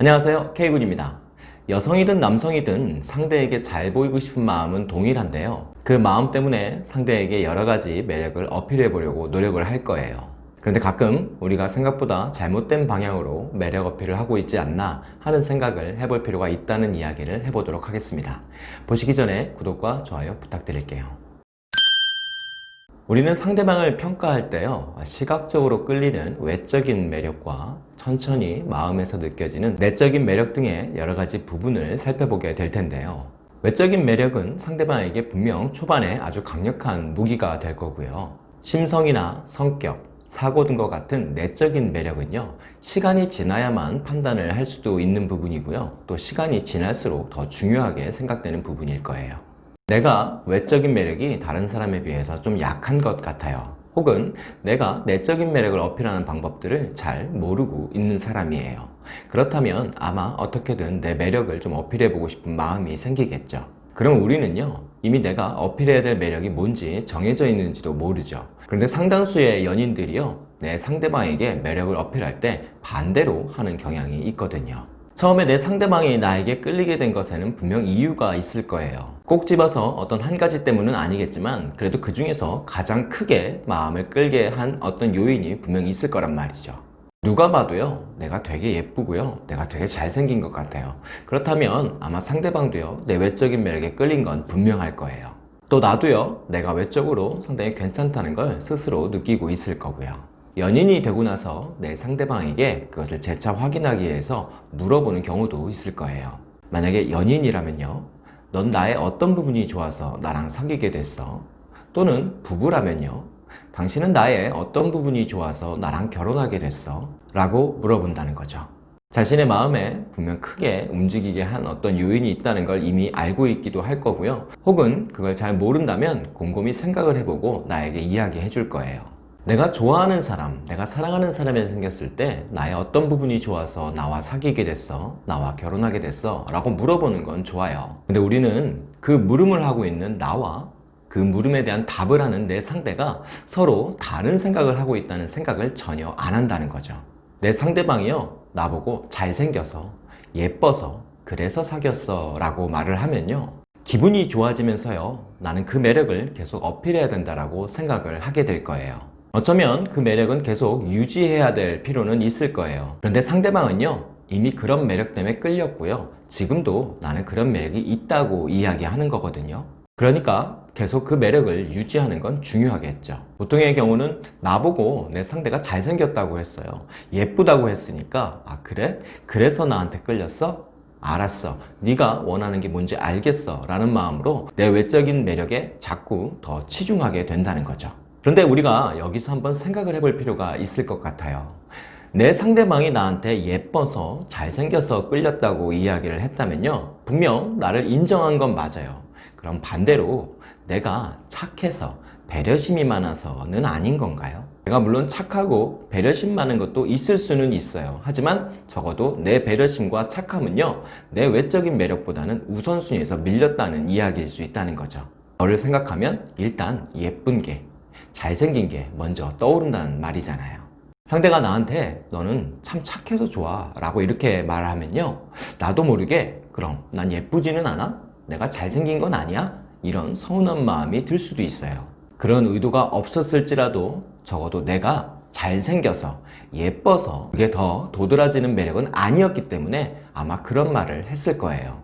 안녕하세요. K군입니다. 여성이든 남성이든 상대에게 잘 보이고 싶은 마음은 동일한데요. 그 마음 때문에 상대에게 여러가지 매력을 어필해 보려고 노력을 할 거예요. 그런데 가끔 우리가 생각보다 잘못된 방향으로 매력 어필을 하고 있지 않나 하는 생각을 해볼 필요가 있다는 이야기를 해보도록 하겠습니다. 보시기 전에 구독과 좋아요 부탁드릴게요 우리는 상대방을 평가할 때요 시각적으로 끌리는 외적인 매력과 천천히 마음에서 느껴지는 내적인 매력 등의 여러 가지 부분을 살펴보게 될 텐데요. 외적인 매력은 상대방에게 분명 초반에 아주 강력한 무기가 될 거고요. 심성이나 성격, 사고 등과 같은 내적인 매력은요 시간이 지나야만 판단을 할 수도 있는 부분이고요. 또 시간이 지날수록 더 중요하게 생각되는 부분일 거예요 내가 외적인 매력이 다른 사람에 비해서 좀 약한 것 같아요. 혹은 내가 내적인 매력을 어필하는 방법들을 잘 모르고 있는 사람이에요. 그렇다면 아마 어떻게든 내 매력을 좀 어필해 보고 싶은 마음이 생기겠죠. 그럼 우리는요 이미 내가 어필해야 될 매력이 뭔지 정해져 있는지도 모르죠. 그런데 상당수의 연인들이요 내 상대방에게 매력을 어필할 때 반대로 하는 경향이 있거든요. 처음에 내 상대방이 나에게 끌리게 된 것에는 분명 이유가 있을 거예요 꼭 집어서 어떤 한 가지 때문은 아니겠지만 그래도 그 중에서 가장 크게 마음을 끌게 한 어떤 요인이 분명히 있을 거란 말이죠. 누가 봐도요 내가 되게 예쁘고요 내가 되게 잘생긴 것 같아요. 그렇다면 아마 상대방도요 내 외적인 매력에 끌린 건 분명할 거예요. 또 나도요 내가 외적으로 상당히 괜찮다는 걸 스스로 느끼고 있을 거고요. 연인이 되고 나서 내 상대방에게 그것을 재차 확인하기 위해서 물어보는 경우도 있을 거예요. 만약에 연인이라면요 넌 나의 어떤 부분이 좋아서 나랑 사귀게 됐어? 또는 부부라면요 당신은 나의 어떤 부분이 좋아서 나랑 결혼하게 됐어? 라고 물어본다는 거죠 자신의 마음에 분명 크게 움직이게 한 어떤 요인이 있다는 걸 이미 알고 있기도 할 거고요 혹은 그걸 잘 모른다면 곰곰이 생각을 해보고 나에게 이야기해 줄 거예요 내가 좋아하는 사람, 내가 사랑하는 사람이 생겼을 때 나의 어떤 부분이 좋아서 나와 사귀게 됐어? 나와 결혼하게 됐어? 라고 물어보는 건 좋아요 근데 우리는 그 물음을 하고 있는 나와 그 물음에 대한 답을 하는 내 상대가 서로 다른 생각을 하고 있다는 생각을 전혀 안 한다는 거죠 내 상대방이요 나보고 잘생겨서 예뻐서 그래서 사귀었어 라고 말을 하면요 기분이 좋아지면서요 나는 그 매력을 계속 어필해야 된다고 생각을 하게 될 거예요 어쩌면 그 매력은 계속 유지해야 될 필요는 있을 거예요. 그런데 상대방은요 이미 그런 매력 때문에 끌렸고요. 지금도 나는 그런 매력이 있다고 이야기하는 거거든요. 그러니까 계속 그 매력을 유지하는 건 중요하겠죠. 보통의 경우는 나보고 내 상대가 잘생겼다고 했어요. 예쁘다고 했으니까 아 그래? 그래서 나한테 끌렸어? 알았어. 네가 원하는 게 뭔지 알겠어. 라는 마음으로 내 외적인 매력에 자꾸 더 치중하게 된다는 거죠 그런데 우리가 여기서 한번 생각을 해볼 필요가 있을 것 같아요. 내 상대방이 나한테 예뻐서 잘생겨서 끌렸다고 이야기를 했다면요. 분명 나를 인정한 건 맞아요. 그럼 반대로 내가 착해서 배려심이 많아서는 아닌 건가요? 내가 물론 착하고 배려심 많은 것도 있을 수는 있어요. 하지만 적어도 내 배려심과 착함은요. 내 외적인 매력보다는 우선순위에서 밀렸다는 이야기일 수 있다는 거죠. 너를 생각하면 일단 예쁜 게 잘생긴 게 먼저 떠오른다는 말이잖아요. 상대가 나한테 너는 참 착해서 좋아 라고 이렇게 말을 하면요 나도 모르게 그럼 난 예쁘지는 않아? 내가 잘생긴 건 아니야? 이런 서운한 마음이 들 수도 있어요. 그런 의도가 없었을지라도 적어도 내가 잘생겨서 예뻐서 그게 더 도드라지는 매력은 아니었기 때문에 아마 그런 말을 했을 거예요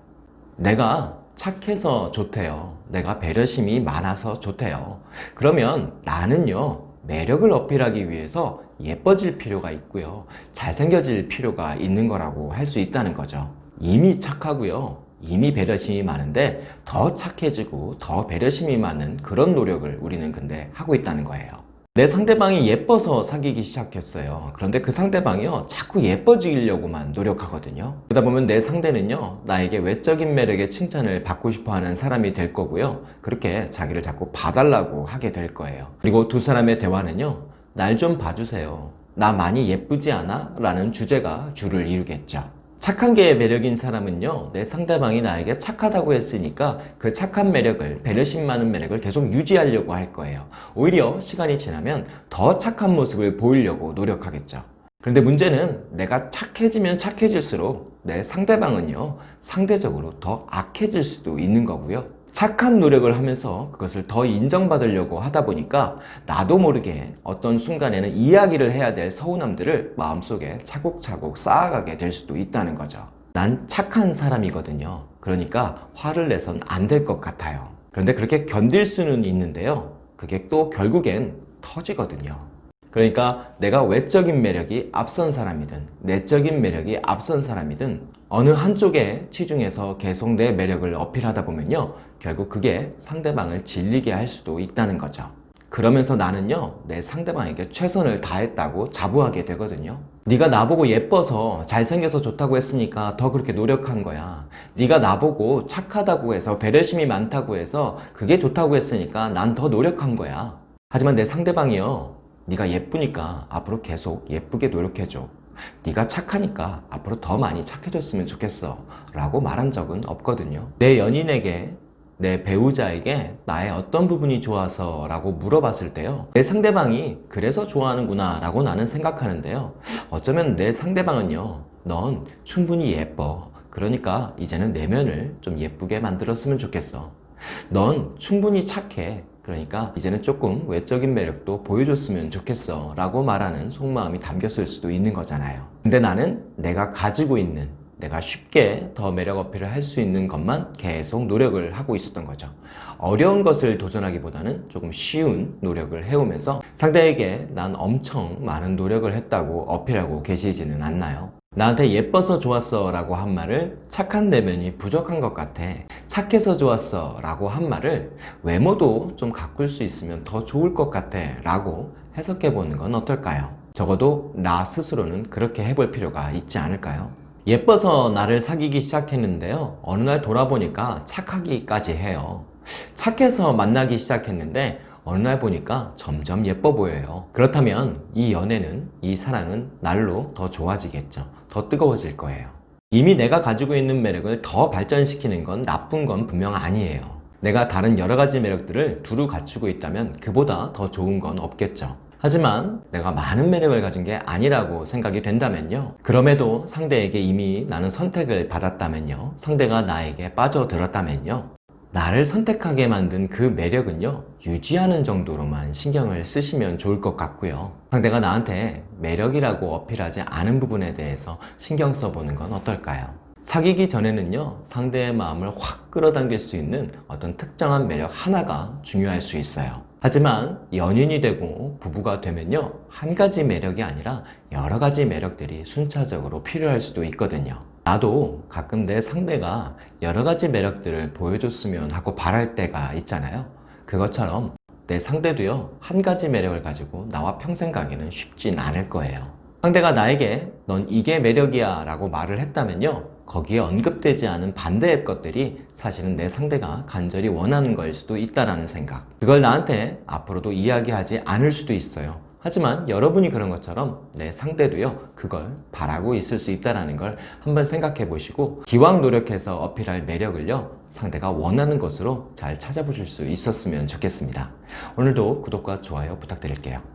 내가 착해서 좋대요 내가 배려심이 많아서 좋대요. 그러면 나는요 매력을 어필하기 위해서 예뻐질 필요가 있고요 잘생겨질 필요가 있는 거라고 할 수 있다는 거죠. 이미 착하고요 이미 배려심이 많은데 더 착해지고 더 배려심이 많은 그런 노력을 우리는 근데 하고 있다는 거예요 내 상대방이 예뻐서 사귀기 시작했어요. 그런데 그 상대방이요 자꾸 예뻐지려고만 노력하거든요. 그러다 보면 내 상대는요 나에게 외적인 매력의 칭찬을 받고 싶어하는 사람이 될 거고요. 그렇게 자기를 자꾸 봐달라고 하게 될 거예요. 그리고 두 사람의 대화는요 날 좀 봐주세요. 나 많이 예쁘지 않아? 라는 주제가 주를 이루겠죠 착한 게 매력인 사람은요 내 상대방이 나에게 착하다고 했으니까 그 착한 매력을 배려심 많은 매력을 계속 유지하려고 할 거예요 오히려 시간이 지나면 더 착한 모습을 보이려고 노력하겠죠 그런데 문제는 내가 착해지면 착해질수록 내 상대방은요, 상대적으로 더 악해질 수도 있는 거고요. 착한 노력을 하면서 그것을 더 인정받으려고 하다 보니까 나도 모르게 어떤 순간에는 이야기를 해야 될 서운함들을 마음속에 차곡차곡 쌓아가게 될 수도 있다는 거죠. 난 착한 사람이거든요. 그러니까 화를 내선 안 될 것 같아요. 그런데 그렇게 견딜 수는 있는데요. 그게 또 결국엔 터지거든요. 그러니까 내가 외적인 매력이 앞선 사람이든 내적인 매력이 앞선 사람이든 어느 한쪽에 치중해서 계속 내 매력을 어필하다 보면요. 결국 그게 상대방을 질리게 할 수도 있다는 거죠. 그러면서 나는요. 내 상대방에게 최선을 다했다고 자부하게 되거든요. 네가 나보고 예뻐서 잘생겨서 좋다고 했으니까 더 그렇게 노력한 거야. 네가 나보고 착하다고 해서 배려심이 많다고 해서 그게 좋다고 했으니까 난 더 노력한 거야. 하지만 내 상대방이요. 네가 예쁘니까 앞으로 계속 예쁘게 노력해줘. 네가 착하니까 앞으로 더 많이 착해졌으면 좋겠어. 라고 말한 적은 없거든요. 내 연인에게 내 배우자에게 나의 어떤 부분이 좋아서 라고 물어봤을 때요. 내 상대방이 그래서 좋아하는구나 라고 나는 생각하는데요. 어쩌면 내 상대방은요. 넌 충분히 예뻐. 그러니까 이제는 내면을 좀 예쁘게 만들었으면 좋겠어. 넌 충분히 착해. 그러니까 이제는 조금 외적인 매력도 보여줬으면 좋겠어 라고 말하는 속마음이 담겼을 수도 있는 거잖아요 근데 나는 내가 가지고 있는 내가 쉽게 더 매력 어필을 할 수 있는 것만 계속 노력을 하고 있었던 거죠 어려운 것을 도전하기보다는 조금 쉬운 노력을 해오면서 상대에게 난 엄청 많은 노력을 했다고 어필하고 계시지는 않나요? 나한테 예뻐서 좋았어 라고 한 말을 착한 내면이 부족한 것 같아 착해서 좋았어 라고 한 말을 외모도 좀 가꿀 수 있으면 더 좋을 것 같아 라고 해석해 보는 건 어떨까요? 적어도 나 스스로는 그렇게 해볼 필요가 있지 않을까요? 예뻐서 나를 사귀기 시작했는데요 어느 날 돌아보니까 착하기까지 해요 착해서 만나기 시작했는데 어느 날 보니까 점점 예뻐 보여요. 그렇다면 이 연애는, 이 사랑은 날로 더 좋아지겠죠. 더 뜨거워질 거예요. 이미 내가 가지고 있는 매력을 더 발전시키는 건 나쁜 건 분명 아니에요. 내가 다른 여러 가지 매력들을 두루 갖추고 있다면 그보다 더 좋은 건 없겠죠. 하지만 내가 많은 매력을 가진 게 아니라고 생각이 된다면요. 그럼에도 상대에게 이미 나는 선택을 받았다면요. 상대가 나에게 빠져들었다면요. 나를 선택하게 만든 그 매력은요 유지하는 정도로만 신경을 쓰시면 좋을 것 같고요. 상대가 나한테 매력이라고 어필하지 않은 부분에 대해서 신경 써보는 건 어떨까요? 사귀기 전에는요 상대의 마음을 확 끌어당길 수 있는 어떤 특정한 매력 하나가 중요할 수 있어요. 하지만 연인이 되고 부부가 되면요 한 가지 매력이 아니라 여러 가지 매력들이 순차적으로 필요할 수도 있거든요 나도 가끔 내 상대가 여러 가지 매력들을 보여줬으면 하고 바랄 때가 있잖아요. 그것처럼 내 상대도요, 한 가지 매력을 가지고 나와 평생 가기는 쉽진 않을 거예요. 상대가 나에게 넌 이게 매력이야 라고 말을 했다면요, 거기에 언급되지 않은 반대의 것들이 사실은 내 상대가 간절히 원하는 거일 수도 있다라는 생각. 그걸 나한테 앞으로도 이야기하지 않을 수도 있어요. 하지만 여러분이 그런 것처럼 내 상대도요 그걸 바라고 있을 수 있다는 걸 한번 생각해 보시고 기왕 노력해서 어필할 매력을요 상대가 원하는 것으로 잘 찾아보실 수 있었으면 좋겠습니다. 오늘도 구독과 좋아요 부탁드릴게요